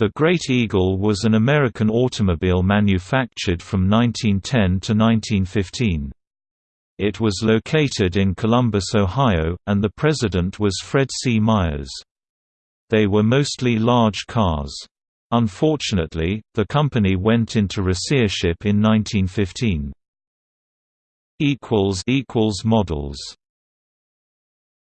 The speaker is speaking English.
The Great Eagle was an American automobile manufactured from 1910 to 1915. It was located in Columbus, Ohio, and the president was Fred C. Myers. They were mostly large cars. Unfortunately, the company went into receivership in 1915. Models